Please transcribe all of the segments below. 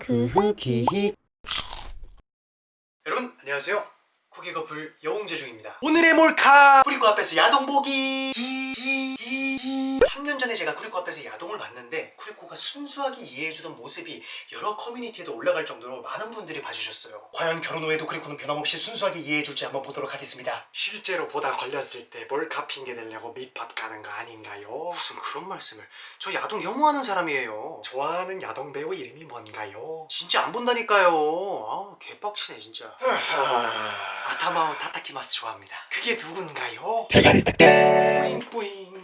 그 후기 여러분 안녕하세요. 쿠키 커플 여홍재 중입니다. 오늘의 몰카! 쿠리코 앞에서 야동 보기! 3년 전에 제가 쿠리코 앞에서 야동을 봤는데 쿠리코가 순수하게 이해해주던 모습이 여러 커뮤니티에도 올라갈 정도로 많은 분들이 봐주셨어요. 과연 결혼 후에도 쿠리코는 변함없이 순수하게 이해해줄지 한번 보도록 하겠습니다. 실제로 보다 걸렸을 때 몰카 핑계 대려고 밑밥 가는 거 아닌가요? 무슨 그런 말씀을. 저 야동 혐오하는 사람이에요. 좋아하는 야동 배우 이름이 뭔가요? 진짜 안 본다니까요. 아 개빡치네 진짜. 아타마오 타타키마스 좋아합니다. 그게 누군가요? 대가리 딱딱 뿌잉뿌잉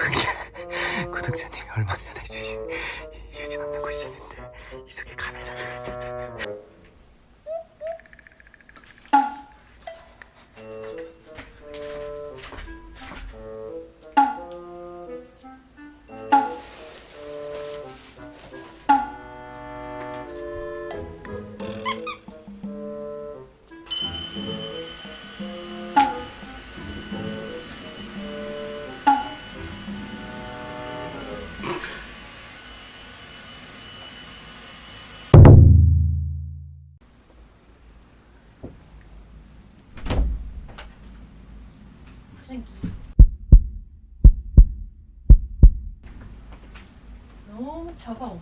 구독자 구독자님이 얼마 전에 주신 유진 없는 쿠션인데 이 속에 너무 차가웠어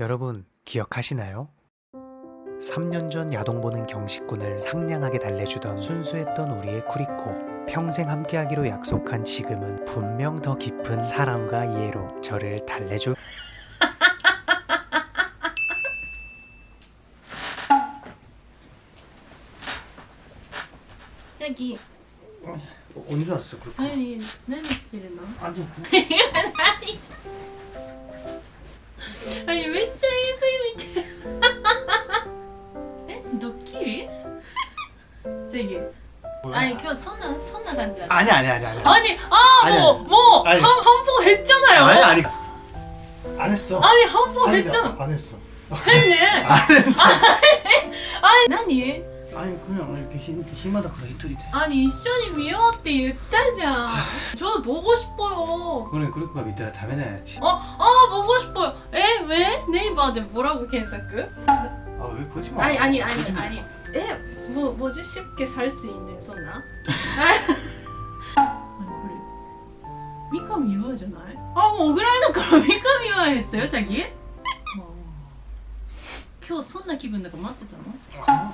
여러분 기억하시나요? 3년 전 야동 보는 경식군을 상냥하게 달래주던 순수했던 우리의 쿠리코 평생 함께하기로 약속한 지금은 분명 더 깊은 사랑과 이해로 저를 달래주 딸기. 어, 언제 왔어 그렇게? 아니, 나는 이랬나? 아니. 아니. 아니 왼쪽이 후이 왼쪽. 너 키? 저기. 뭐야? 아니 그 선나 선나 간지 아니 아니 아니 아니 아니 아뭐뭐 한번 했잖아요 아니 아니 안 했어 아니 한번 했잖아 안 했어 했네 안 했어 아니 아니 그냥 이렇게 힘, 힘하다 그래 이틀이 돼 兄一緒に見ようって言ったじゃんちょっと보고싶어요 그래 그렇게 밑에라 다메나야지 아, 아 보고 싶어요 에? 왜? 네이버에 뭐라고検索? 아왜 보지 마 아니 아니 아니 아니 에? 뭐, 뭐지? 쉽게 살 수 있는 소나? 아니 그래 미카미 유아잖아요? 아, 뭐ぐらいだから 미카미 유아 했어요, 자기? 어. 今日そんな気分だから待ってたの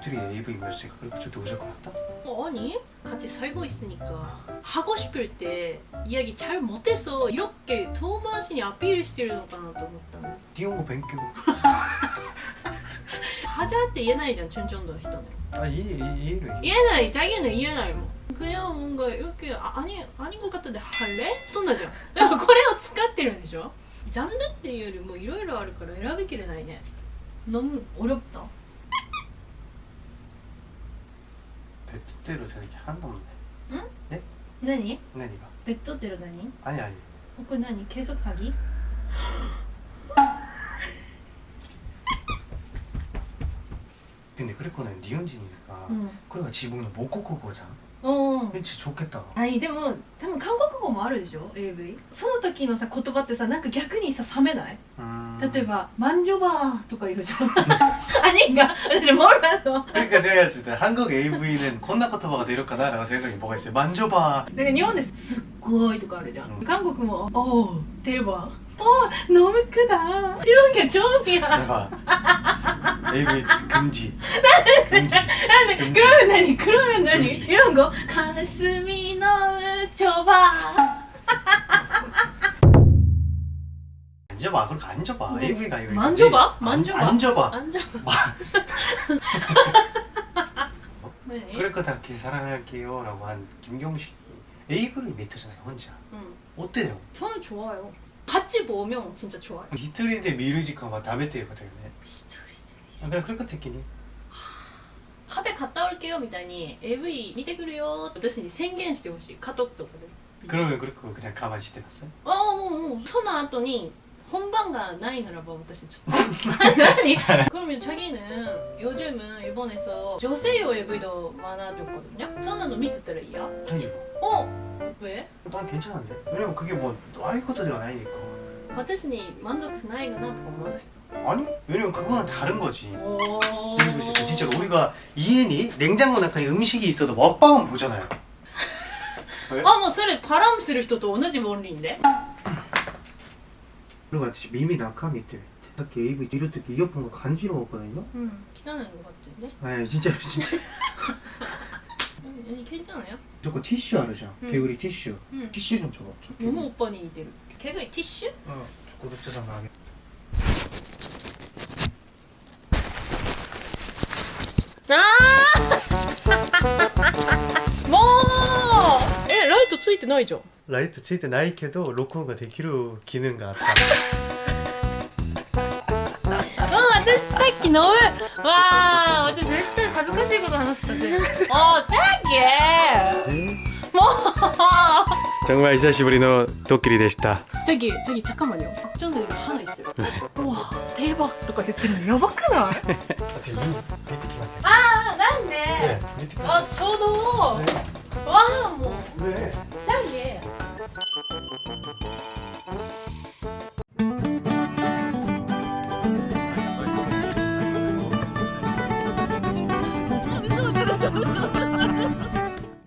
して私が一人で AV 見ましたからちょっとうざくなった 어, 아니 같이 살고 있으니까 하고 싶을 때 이야기 잘 못해서 이렇게遠回しに アピールしてるのかなと思ったの 니혼고 뱅큐 하자 때 言えないじゃん 춘천도人ね 아 이, 이, 이해를 言えない자기는 言えないもん 그냥 뭔가 이렇게 아, 아니 아닌 것 같은데 할래? そんなじゃんでもこれを使ってるんでしょジャンルっていうよりもいろいろあるから選びきれないね 너무 어렵다. 맷도대로 되는 게 하나도 없네. 응? 네? 나니? 나니가. 네, 맷도대로 나니? 아니 아니. 오빠 나니 계속 하기? 근데 그랬거는 니은진이니까 응. 그러니까 지붕은 못 꽂고 거잖아. 어. 왠지 좋겠다. はいでも多分韓国語もあるでしょ AV その時のさ言葉ってさなんか逆にさ冷めない 음. 例えば「マンジョバー」とか言うじゃん아닌가私몰랐어 그러니까 제가 봤을 때 한국 AV는 콘나 코토바가 되려까나라고 생각이 뭐가 있어요. 만져봐. だから日本ですっごいとかあるじゃん、うん韓国も「おう定番」「お너무 크다」이런 게 처음이야 대박. AV 금지. 금지. 그러면 그러면 아니 그러면 아니 이런 거? 가슴이 너무 좁아. 만져봐 그걸 만져봐. 네. AV 가요 네. 만져봐? 만져봐? 만져봐. 만져봐. 어? 네. 그렇게 사랑할게요 라고 한 김경식이 AV를 밑에잖아요 혼자. 음. 어때요? 저는 좋아요. 같이 보면 진짜 좋아요. 히트리데 미르지카 막 다베테이거든요 히트리데 미르지카 그냥 그럴 것 같긴 해. フェ買った올게요みたいに AV 見てくるよって私に宣言してほしいカトックとかで 그러면 그렇게 그냥 가만히 있대 봤어요? ああもうもうその後に本番がないならば私ちょっと何 그러면 자기는 요즘은 일본에서 저세요 AV도 많아졌거든요 선나도 밑에たら 이야? 다니죠. 어? 왜? 난 괜찮은데. 왜냐면 그게 뭐 아이 것들이 아니니까. 私に満足しないかなとか思わない 아니? 왜냐면 그거는 다른 거지. 오 그리고 진짜 진짜로 우리가 이엔이 냉장고 낙하에 음식이 있어도 먹방은 보잖아요. あもうそれパラムする人と同じ論理で 그리고私 미미 낙하 밑에 딱히 AV 이럴 때 이어폰가 간지러웠거든요. うん汚いのがあってね 아 진짜로 진짜. 何괜찮아요 저거 티슈 알으죠? 응. 개구리 티슈. 응. 티슈 좀 줘봐. 저 개구리. 너무 오빠に似てる개구리 티슈? 어, 구독자 나게. あ もう。えライトついてないじゃん。ライトついてないけど録音ができる機能があった。うん私さっきの、うわあ私めっちゃ恥ずかしいこと話したでお ーチャーキーもう。 정말 久しぶりのドッキリでした。 자기 자기 잠깐만요 걱정되는 거 하나 있어요 우와 대박 とか言ってるのやばくない 어떻게 눈出てきますよ。 아 난데 ね、出てきま 아 저도 すよ。 와 뭐 ね、ね。 짱이에 무